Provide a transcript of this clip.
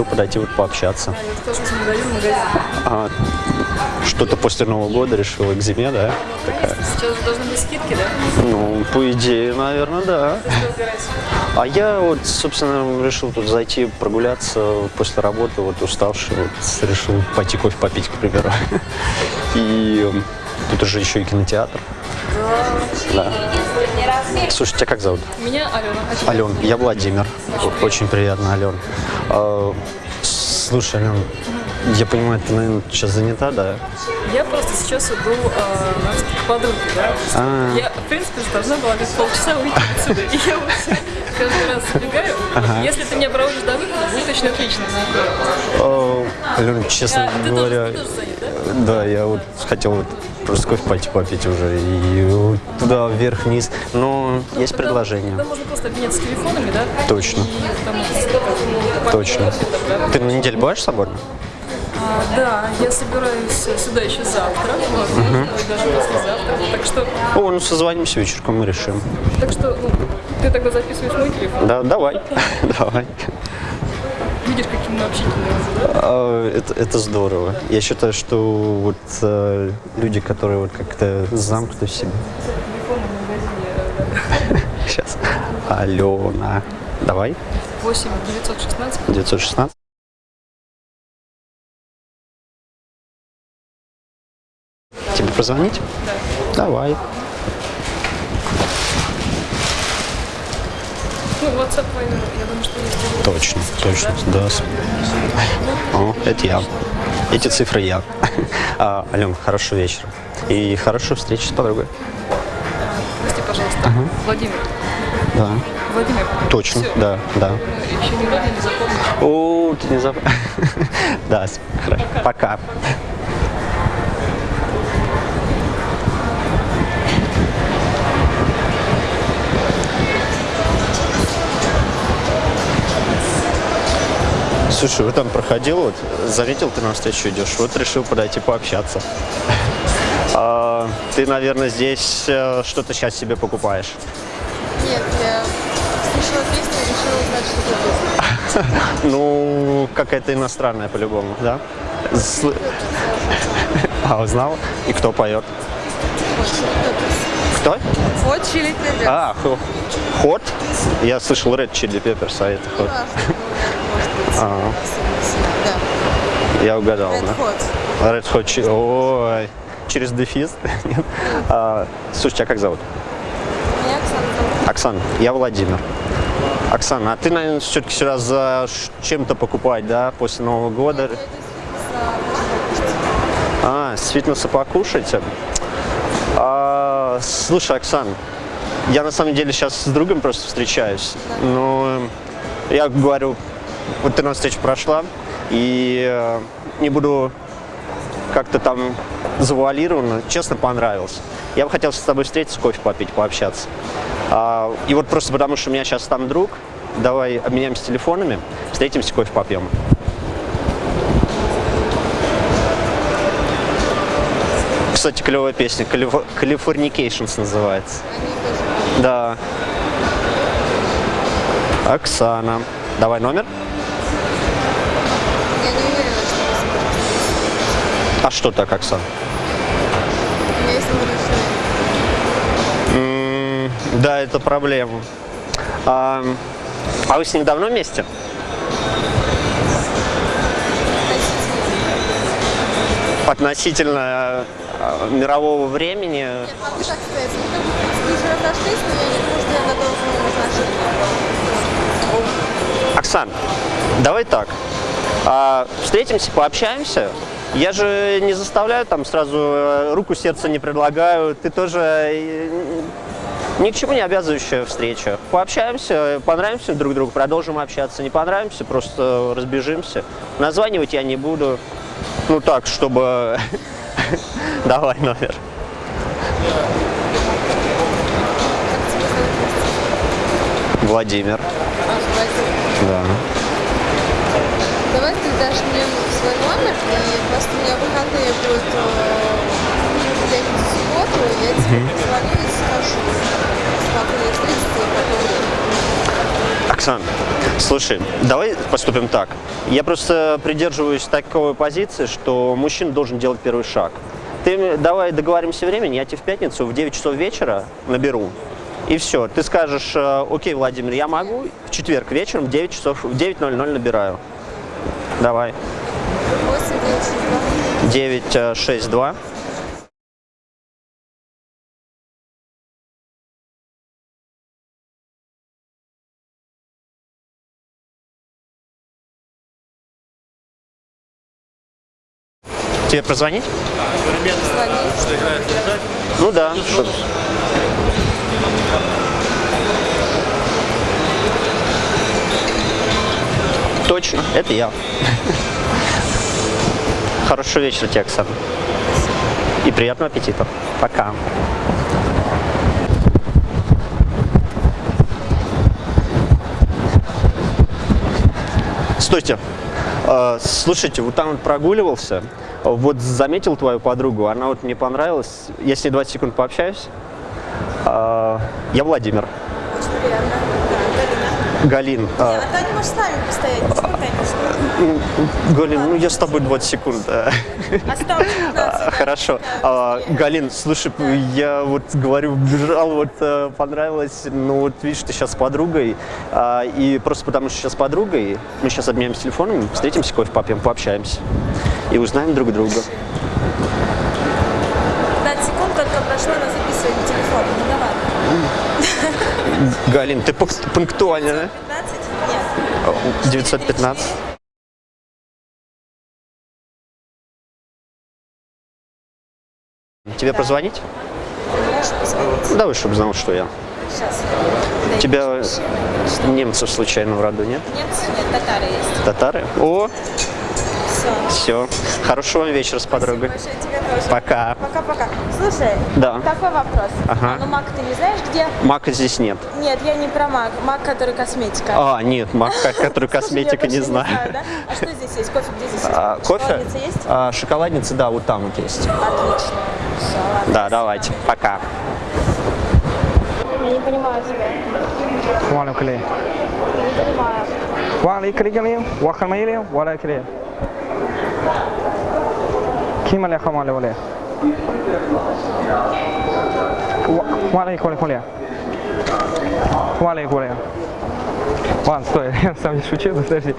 решил подойти вот пообщаться. Магазин магазин. А, что-то после Нового года решил к зиме, да? Такая. Сейчас должны быть скидки, да? Ну, по идее, наверное, да. А я вот, собственно, решил тут зайти прогуляться после работы, вот уставший, вот решил пойти кофе попить, к примеру. И тут уже еще и кинотеатр. Да. Слушай, тебя как зовут? Меня Алена. Ален, я Владимир. Очень приятно, Ален. А, слушай, Ален, я понимаю, ты, наверное, сейчас занята, да? Я просто сейчас иду э, на встречу к подруге, да? А. Я, в принципе, должна была без полчаса выйти отсюда. И я вот каждый раз сбегаю. Если ты меня проводишь до выхода, будет очень отлично. А, Ален, честно А, ты говоря, тоже, ты тоже занят, да? да, я вот хотел вот просто кофе пойти попить уже и туда вверх-вниз, но есть Тогда- предложение. Тогда можно просто обменяться телефонами, да? Точно. И там, как, Точно. Ты на неделю будешь свободна? А, да, я собираюсь сюда еще завтра, возможно, и даже послезавтра. Так что, О, ну созвонимся вечерком, мы решим. так что, ну, ты тогда записываешь мой телефон. Да, давай, давай. Видишь, каким мы общительные. А, Это, это здорово. Я считаю, что вот э, люди, которые вот как-то замкнуты в себе. Магазине Сейчас. Алена. Давай. 8 916 916. Позвонить? Да. Давай. Ну, WhatsApp я думаю, что есть. Точно, точно, да. О, это я. Эти цифры я. А, Ален, хорошего вечера. И хорошей встречи с подругой. Прости, пожалуйста. Владимир. Да. Владимир. Точно, Всё. да, да. Еще не родили, запомнишь. О, ты не забыл. Да, хорошо. Пока. Слушай, вот там проходил, вот, заметил, ты на встречу идешь, вот решил подойти пообщаться. А, ты, наверное, здесь э, что-то сейчас себе покупаешь. Нет, я слышала песню и решила узнать, что это песня. Ну, какая-то иностранная по-любому, да? Сл- А, узнал? И кто поет? Кто? Вот Chili Peppers. А, Хот? Я слышал Red Chili Peppers, а это Хот. Важно, может быть, А. да. Я угадал, Red да? Hot. Red Hot Chili... Ой, через дефис? Нет? А, Слушай, тебя как зовут? Меня Оксана. Оксана, я Владимир. Оксана, а ты, наверное, все-таки сюда за чем-то покупать, да, после Нового года? С фитнеса, А, с фитнеса покушать? А, слушай, Оксан, я на самом деле сейчас с другом просто встречаюсь. Но я говорю, вот ты на встречу прошла, и э, не буду как-то там завуалированно, честно понравился. Я бы хотел с тобой встретиться, кофе попить, пообщаться. А, и вот просто потому, что у меня сейчас там друг, давай обменяемся телефонами, встретимся, кофе попьем. Кстати, клевая песня. Калиф- Californications называется. Да. Оксана. Давай номер. А что так, решения. М, Да, это проблема. А, а вы с ним давно вместе? Относительно э, мирового времени. Нет. Оксан, давай так. А, встретимся, пообщаемся. Я же не заставляю там сразу э, руку сердца не предлагаю. Ты тоже э, ни к чему не обязывающая встреча. Пообщаемся, понравимся друг другу, продолжим общаться. Не понравимся, просто разбежимся. Названивать я не буду. Ну так, чтобы... Давай номер. Владимир. Да. Давай ты дашь мне свой номер, и просто у меня выходные будут э, в пятницу, субботу, я тебе позвоню и скажу, и в какое время. Оксан, Слушай, давай поступим так. Я просто придерживаюсь такой позиции, что мужчина должен делать первый шаг. Ты давай договоримся времени, я тебе в пятницу в 9 часов вечера наберу. И все, ты скажешь, э, окей, Владимир, я могу, в четверг вечером в 9 часов, в 9.00 набираю. Давай. 8, 9, 6, 2. 962. Тебе прозвонить? Звони. Ну да. Точно, это я. Хорошего вечера тебе, Оксана. И приятного аппетита. Пока. Стойте. Э, Слушайте, вот там вот прогуливался, вот заметил твою подругу, она вот мне понравилась. Я с ней 20 секунд пообщаюсь. Э, Я Владимир. Очень приятно. Да, Галина. Галин. э, А Таня может с нами постоять. Галин, ну я с тобой 20 секунд. Осталось 15. А. Хорошо. Да, А, быстрее. Галин, слушай, я вот говорю, бежал, вот э, понравилось, ну вот видишь, ты сейчас с подругой, а, и просто потому что сейчас с подругой, мы сейчас обменяемся телефоном, встретимся, кофе попьем, пообщаемся и узнаем друг друга. 15 секунд только прошло на записывание телефона. Ну да ладно. Галин, ты пунк- пунктуальна, да? 15? Нет. 915. Тебе позвонить? Можешь позвонить? Давай, чтобы знал, что я. Сейчас. Тебя немцев случайно в роду нет? Нет, нет, татары есть. Татары? О, Все. все. Хорошего вам вечера с подругой. Большое тебе тоже. Пока. Пока-пока. Слушай, Да. такой вопрос. Ага. А ну мак ты не знаешь где? Мака здесь нет. Нет, я не про мак. Мак, который косметика. А, нет, мак, который косметика, не знаю. да? А что есть? Кофе где здесь? А, кофе? Шоколадница есть? А, шоколадница, да, вот там вот есть. Отлично. Да, давайте. Пока. Я не понимаю тебя. Валя клей. Не понимаю. Валя клей, вахамили, валя клей. Ким аля хамали валя. Валя коля коля. Валя коля. Ладно, стой, я сам не шучу, подожди.